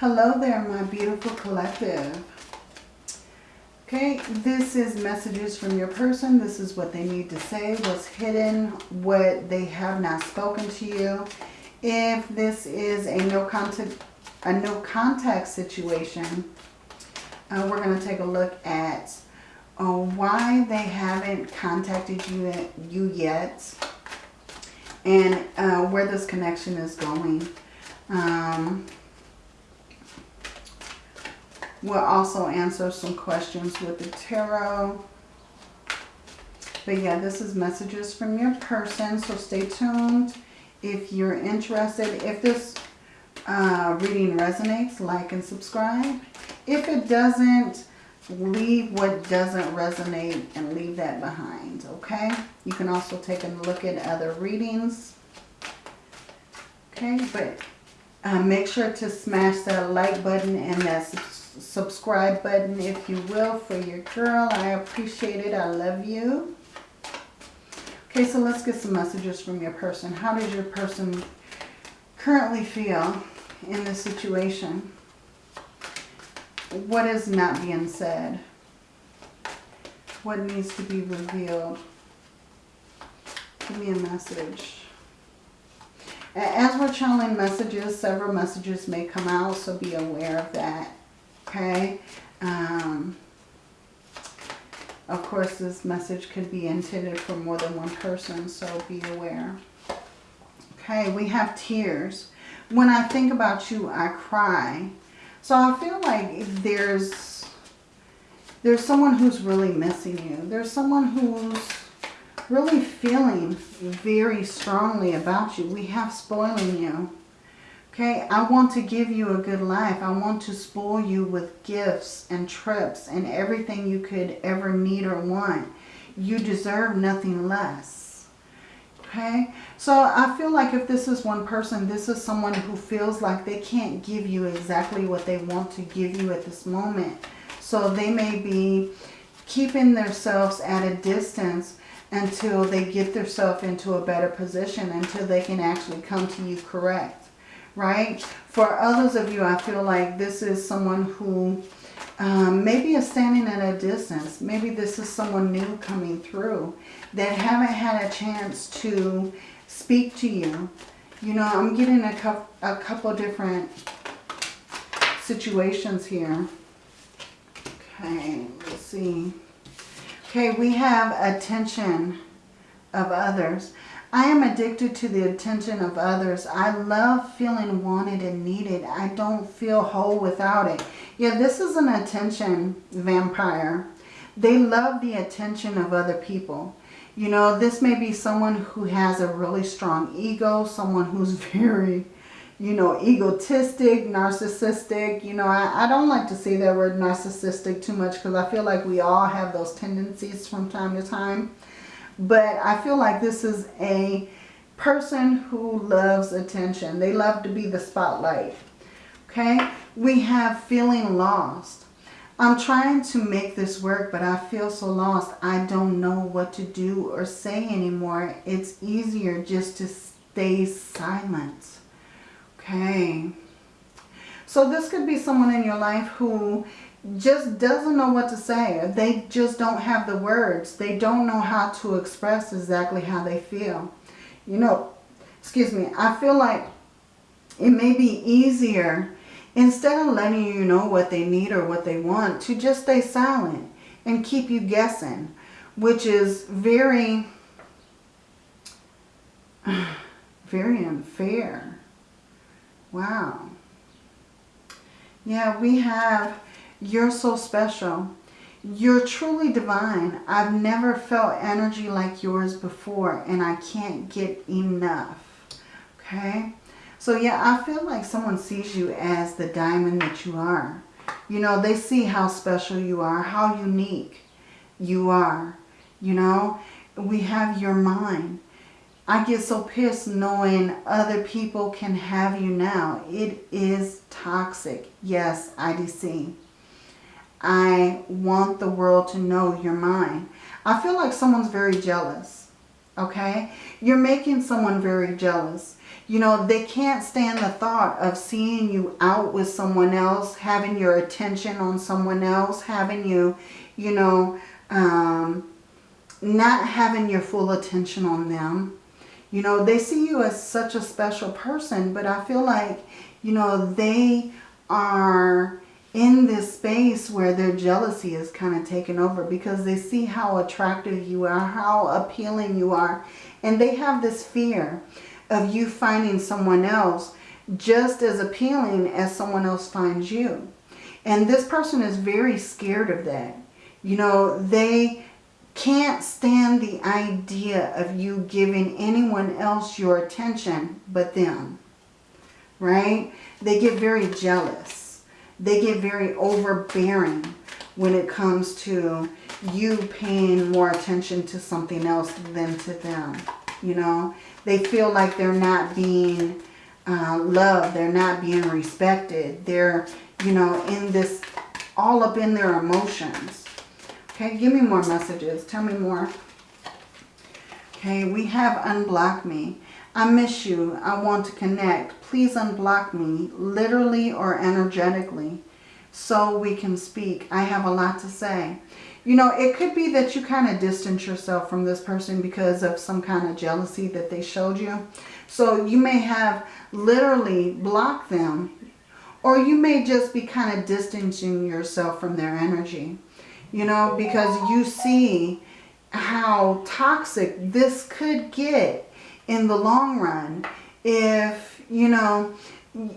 Hello there, my beautiful collective. Okay, this is messages from your person. This is what they need to say, what's hidden, what they have not spoken to you. If this is a no contact, a no contact situation, uh, we're going to take a look at uh, why they haven't contacted you, you yet and uh, where this connection is going. Um, We'll also answer some questions with the tarot. But yeah, this is messages from your person, so stay tuned. If you're interested, if this uh, reading resonates, like and subscribe. If it doesn't, leave what doesn't resonate and leave that behind, okay? You can also take a look at other readings. Okay, but uh, make sure to smash that like button and that subscribe subscribe button, if you will, for your girl. I appreciate it. I love you. Okay, so let's get some messages from your person. How does your person currently feel in this situation? What is not being said? What needs to be revealed? Give me a message. As we're channeling messages, several messages may come out, so be aware of that okay? Um, of course, this message could be intended for more than one person, so be aware. Okay, we have tears. When I think about you, I cry. So I feel like there's there's someone who's really missing you. There's someone who's really feeling very strongly about you. We have spoiling you. Okay, I want to give you a good life. I want to spoil you with gifts and trips and everything you could ever need or want. You deserve nothing less. Okay, so I feel like if this is one person, this is someone who feels like they can't give you exactly what they want to give you at this moment. So they may be keeping themselves at a distance until they get themselves into a better position, until they can actually come to you correct right? For others of you, I feel like this is someone who um, maybe is standing at a distance. Maybe this is someone new coming through that haven't had a chance to speak to you. You know, I'm getting a, couple, a couple different situations here. Okay, let's see. Okay, we have attention of others. I am addicted to the attention of others. I love feeling wanted and needed. I don't feel whole without it. Yeah, this is an attention vampire. They love the attention of other people. You know, this may be someone who has a really strong ego, someone who's very, you know, egotistic, narcissistic. You know, I, I don't like to say that word narcissistic too much because I feel like we all have those tendencies from time to time. But I feel like this is a person who loves attention. They love to be the spotlight. Okay? We have feeling lost. I'm trying to make this work, but I feel so lost. I don't know what to do or say anymore. It's easier just to stay silent. Okay. So this could be someone in your life who just doesn't know what to say. They just don't have the words. They don't know how to express exactly how they feel. You know, excuse me, I feel like it may be easier instead of letting you know what they need or what they want to just stay silent and keep you guessing, which is very, very unfair. Wow. Yeah, we have you're so special. You're truly divine. I've never felt energy like yours before and I can't get enough. Okay? So yeah, I feel like someone sees you as the diamond that you are. You know, they see how special you are, how unique you are. You know, we have your mind. I get so pissed knowing other people can have you now. It is toxic. Yes, IDC. I want the world to know you're mine. I feel like someone's very jealous. Okay? You're making someone very jealous. You know, they can't stand the thought of seeing you out with someone else, having your attention on someone else, having you, you know, um, not having your full attention on them. You know, they see you as such a special person, but I feel like, you know, they are in this space where their jealousy is kind of taken over because they see how attractive you are, how appealing you are. And they have this fear of you finding someone else just as appealing as someone else finds you. And this person is very scared of that. You know, they can't stand the idea of you giving anyone else your attention but them. Right? They get very jealous. They get very overbearing when it comes to you paying more attention to something else than to them. You know, they feel like they're not being uh, loved. They're not being respected. They're, you know, in this, all up in their emotions. Okay, give me more messages. Tell me more. Okay, we have unblock me. I miss you. I want to connect. Please unblock me, literally or energetically, so we can speak. I have a lot to say. You know, it could be that you kind of distance yourself from this person because of some kind of jealousy that they showed you. So you may have literally blocked them or you may just be kind of distancing yourself from their energy. You know, because you see how toxic this could get in the long run if, you know,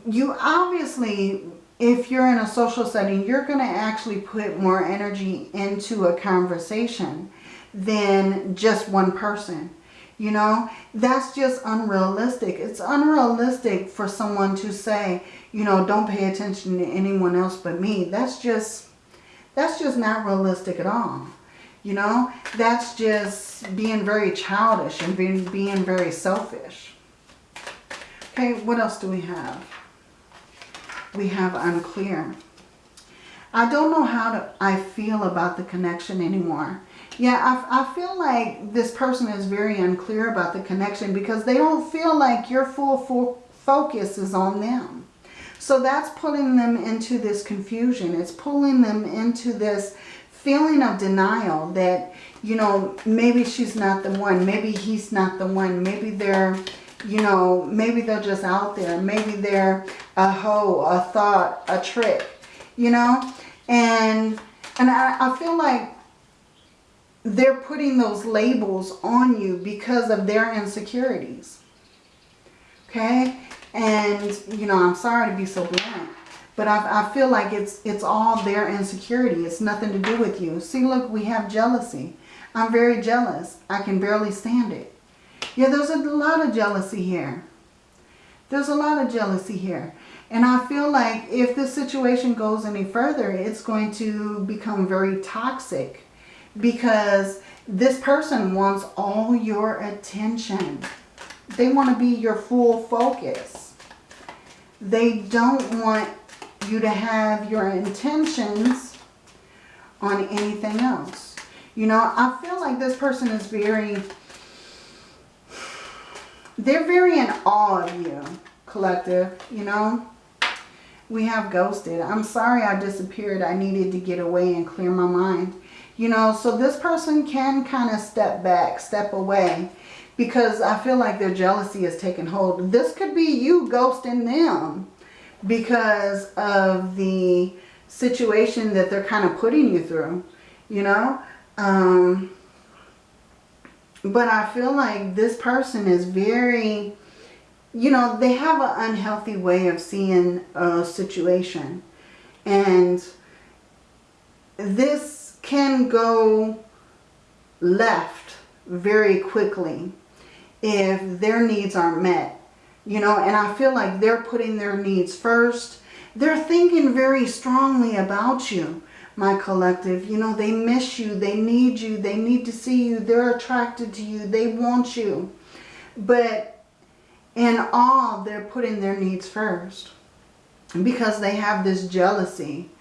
you obviously if you're in a social setting, you're going to actually put more energy into a conversation than just one person. You know, that's just unrealistic. It's unrealistic for someone to say, you know, don't pay attention to anyone else but me. That's just, that's just not realistic at all. You know, that's just being very childish and being, being very selfish. Okay, what else do we have? we have unclear. I don't know how to, I feel about the connection anymore. Yeah, I, I feel like this person is very unclear about the connection because they don't feel like your full, full focus is on them. So that's pulling them into this confusion. It's pulling them into this feeling of denial that, you know, maybe she's not the one. Maybe he's not the one. Maybe they're you know, maybe they're just out there. Maybe they're a hoe, a thought, a trick, you know. And, and I, I feel like they're putting those labels on you because of their insecurities. Okay? And, you know, I'm sorry to be so blunt. But I, I feel like it's, it's all their insecurity. It's nothing to do with you. See, look, we have jealousy. I'm very jealous. I can barely stand it. Yeah, there's a lot of jealousy here. There's a lot of jealousy here. And I feel like if this situation goes any further, it's going to become very toxic because this person wants all your attention. They want to be your full focus. They don't want you to have your intentions on anything else. You know, I feel like this person is very they're very in awe of you, collective, you know. We have ghosted. I'm sorry I disappeared. I needed to get away and clear my mind. You know, so this person can kind of step back, step away. Because I feel like their jealousy has taken hold. This could be you ghosting them. Because of the situation that they're kind of putting you through. You know. Um, but I feel like this person is very, you know, they have an unhealthy way of seeing a situation. And this can go left very quickly if their needs aren't met. You know, and I feel like they're putting their needs first. They're thinking very strongly about you my collective. You know, they miss you. They need you. They need to see you. They're attracted to you. They want you. But in all, they're putting their needs first. Because they have this jealousy,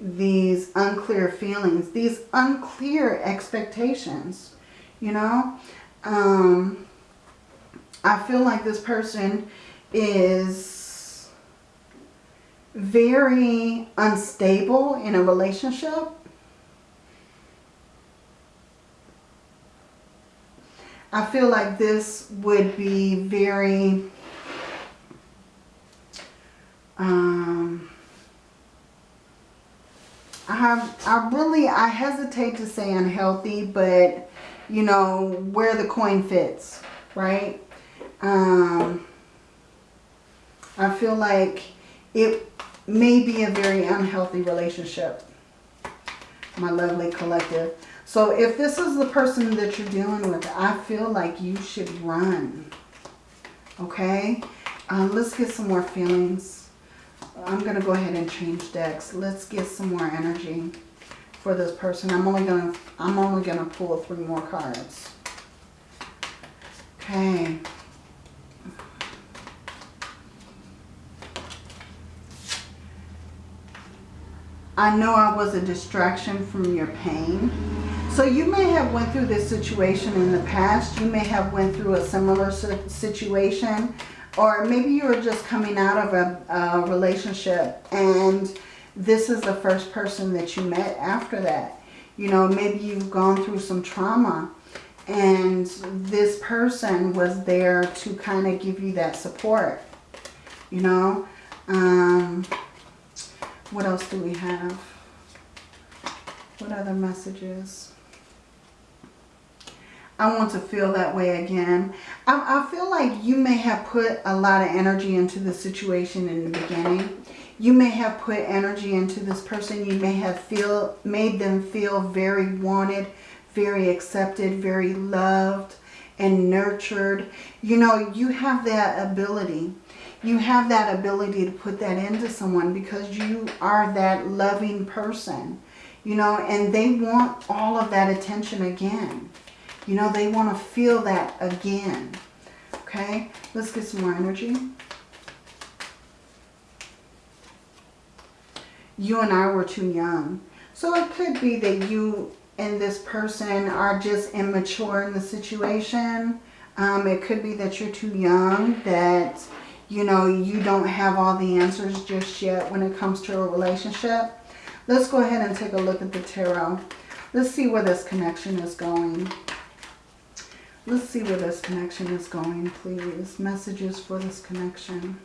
these unclear feelings, these unclear expectations, you know. Um, I feel like this person is very unstable in a relationship. I feel like this would be very um, I have, I really, I hesitate to say unhealthy, but you know, where the coin fits, right? Um, I feel like it may be a very unhealthy relationship, my lovely collective. So if this is the person that you're dealing with, I feel like you should run, okay? Um, let's get some more feelings. I'm going to go ahead and change decks. Let's get some more energy for this person. I'm only going to I'm only going to pull three more cards. Okay. I know I was a distraction from your pain. So you may have went through this situation in the past. You may have went through a similar situation or maybe you were just coming out of a, a relationship and this is the first person that you met after that. You know, maybe you've gone through some trauma and this person was there to kind of give you that support. You know, um, what else do we have? What other messages? I want to feel that way again. I, I, feel like you may have put a lot of energy into the situation in the beginning. You may have put energy into this person. You may have feel made them feel very wanted, very accepted, very loved and nurtured. You know, you have that ability. You have that ability to put that into someone because you are that loving person. You know, and they want all of that attention again. You know, they want to feel that again. Okay, let's get some more energy. You and I were too young. So it could be that you and this person are just immature in the situation. Um, it could be that you're too young, that, you know, you don't have all the answers just yet when it comes to a relationship. Let's go ahead and take a look at the tarot. Let's see where this connection is going. Let's see where this connection is going, please. Messages for this connection.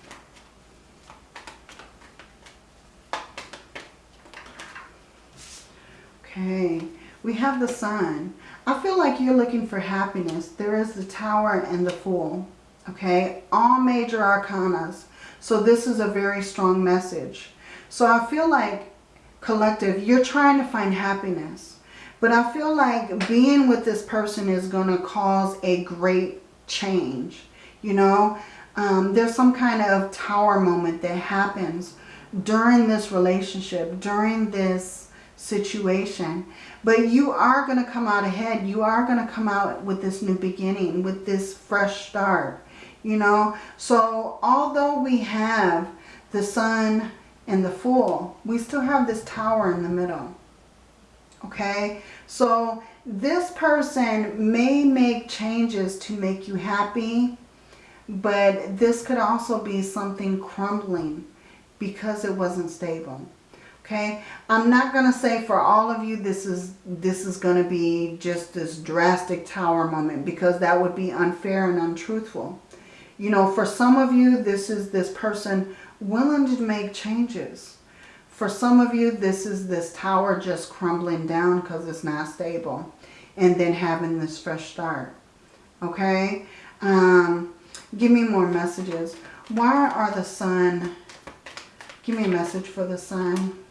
Okay, we have the sun. I feel like you're looking for happiness. There is the tower and the fool. Okay, all major arcanas. So this is a very strong message. So I feel like, collective, you're trying to find happiness. But I feel like being with this person is going to cause a great change. You know, um, there's some kind of tower moment that happens during this relationship, during this situation. But you are going to come out ahead. You are going to come out with this new beginning, with this fresh start. You know, so although we have the sun and the fool, we still have this tower in the middle. Okay, so this person may make changes to make you happy, but this could also be something crumbling because it wasn't stable. Okay, I'm not going to say for all of you this is this is going to be just this drastic tower moment because that would be unfair and untruthful. You know, for some of you, this is this person willing to make changes. For some of you, this is this tower just crumbling down because it's not stable. And then having this fresh start. Okay? Um, give me more messages. Why are the sun... Give me a message for the sun.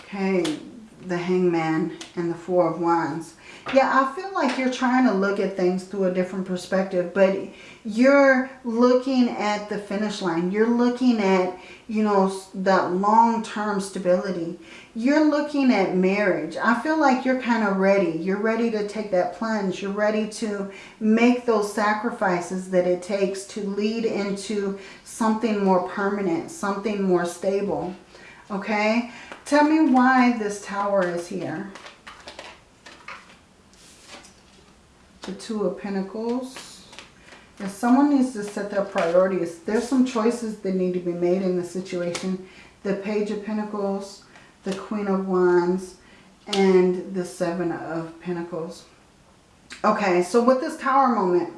Okay, the hangman and the four of wands. Yeah, I feel like you're trying to look at things through a different perspective, but you're looking at the finish line. You're looking at, you know, that long-term stability. You're looking at marriage. I feel like you're kind of ready. You're ready to take that plunge. You're ready to make those sacrifices that it takes to lead into something more permanent, something more stable. Okay? Tell me why this tower is here. The Two of Pentacles If someone needs to set their priorities, there's some choices that need to be made in the situation. The Page of Pentacles, the Queen of Wands, and the Seven of Pentacles. Okay, so with this Tower moment,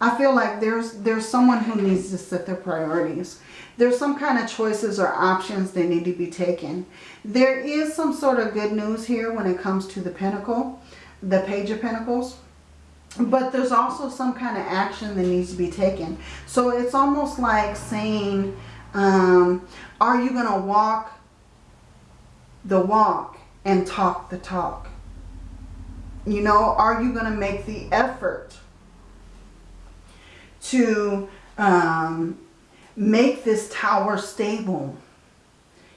I feel like there's there's someone who needs to set their priorities. There's some kind of choices or options that need to be taken. There is some sort of good news here when it comes to the Pentacle, the Page of Pentacles. But there's also some kind of action that needs to be taken. So it's almost like saying, um, are you going to walk the walk and talk the talk? You know, are you going to make the effort to um, make this tower stable?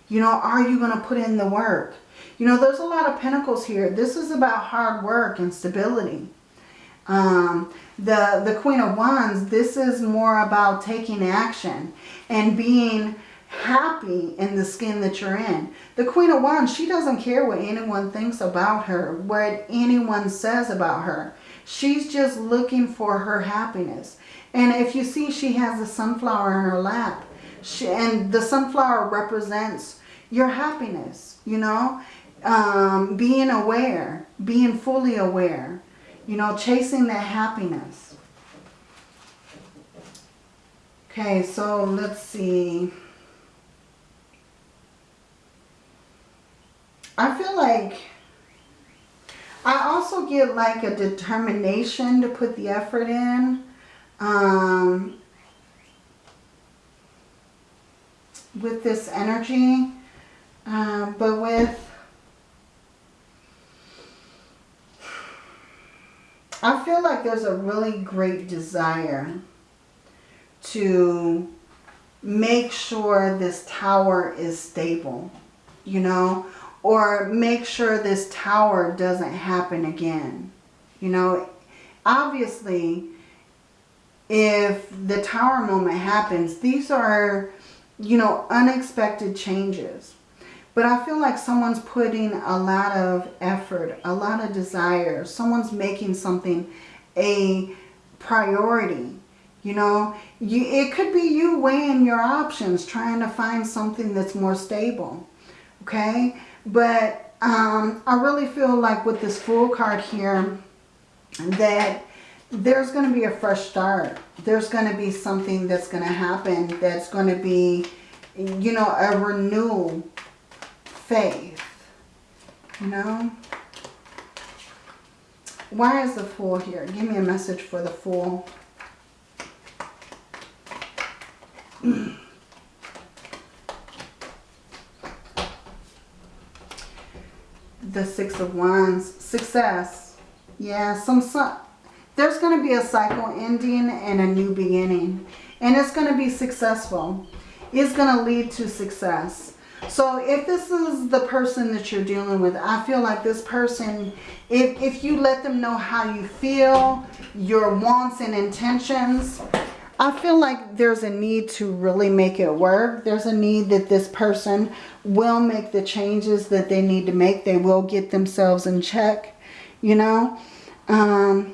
You know, are you going to put in the work? You know, there's a lot of pentacles here. This is about hard work and stability. Um, the, the Queen of Wands, this is more about taking action and being happy in the skin that you're in. The Queen of Wands, she doesn't care what anyone thinks about her, what anyone says about her. She's just looking for her happiness. And if you see, she has a sunflower in her lap. She, and the sunflower represents your happiness, you know. Um, being aware, being fully aware. You know, chasing that happiness. Okay, so let's see. I feel like I also get like a determination to put the effort in. Um, with this energy. Uh, but with I feel like there's a really great desire to make sure this tower is stable, you know, or make sure this tower doesn't happen again. You know, obviously, if the tower moment happens, these are, you know, unexpected changes. But I feel like someone's putting a lot of effort, a lot of desire. Someone's making something a priority. You know, you, it could be you weighing your options, trying to find something that's more stable. Okay? But um, I really feel like with this Fool card here that there's going to be a fresh start. There's going to be something that's going to happen that's going to be, you know, a renewal faith. You know? Why is the Fool here? Give me a message for the Fool. the Six of Wands. Success. Yeah, some, some there's going to be a cycle ending and a new beginning. And it's going to be successful. It's going to lead to success. So if this is the person that you're dealing with, I feel like this person, if, if you let them know how you feel, your wants and intentions, I feel like there's a need to really make it work. There's a need that this person will make the changes that they need to make. They will get themselves in check, you know. Um,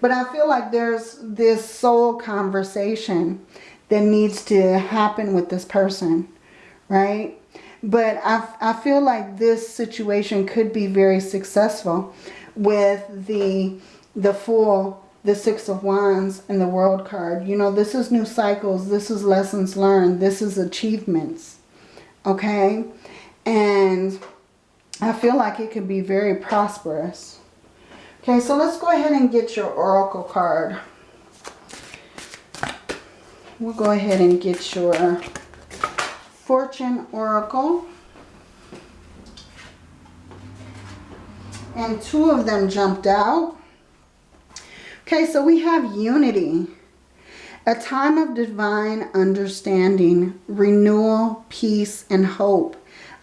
but I feel like there's this soul conversation that needs to happen with this person, right? But I, I feel like this situation could be very successful with the, the Fool, the Six of Wands, and the World card. You know, this is new cycles. This is lessons learned. This is achievements, okay? And I feel like it could be very prosperous. Okay, so let's go ahead and get your Oracle card we'll go ahead and get your Fortune Oracle. And two of them jumped out. Okay, so we have unity. A time of divine understanding, renewal, peace, and hope.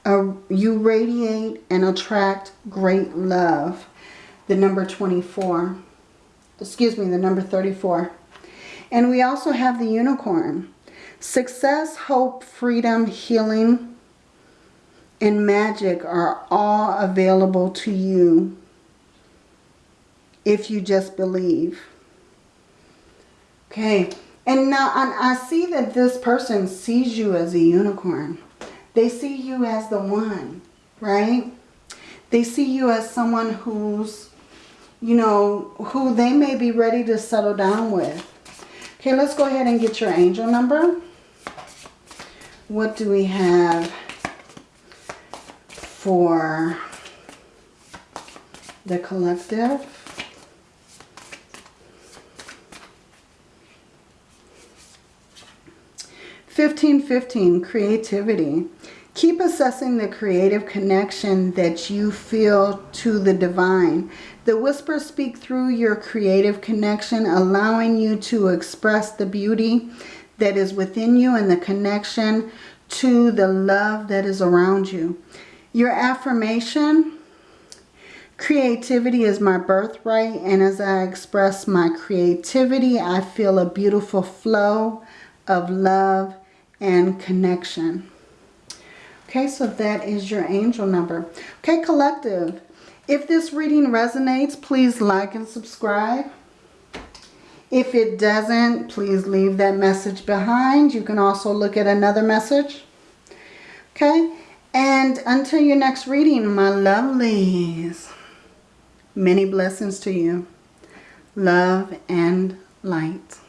You radiate and attract great love. The number 24. Excuse me, the number 34. And we also have the unicorn. Success, hope, freedom, healing, and magic are all available to you if you just believe. Okay, and now I, see that this person sees you as a unicorn. They see you as the one, right? They see you as someone who's, you know, who they may be ready to settle down with. Okay, let's go ahead and get your angel number. What do we have for the collective? 1515, creativity. Keep assessing the creative connection that you feel to the divine. The whispers speak through your creative connection, allowing you to express the beauty that is within you and the connection to the love that is around you. Your affirmation, creativity is my birthright. And as I express my creativity, I feel a beautiful flow of love and connection. Okay, so that is your angel number. Okay, collective. If this reading resonates, please like and subscribe. If it doesn't, please leave that message behind. You can also look at another message. Okay, and until your next reading, my lovelies, many blessings to you. Love and light.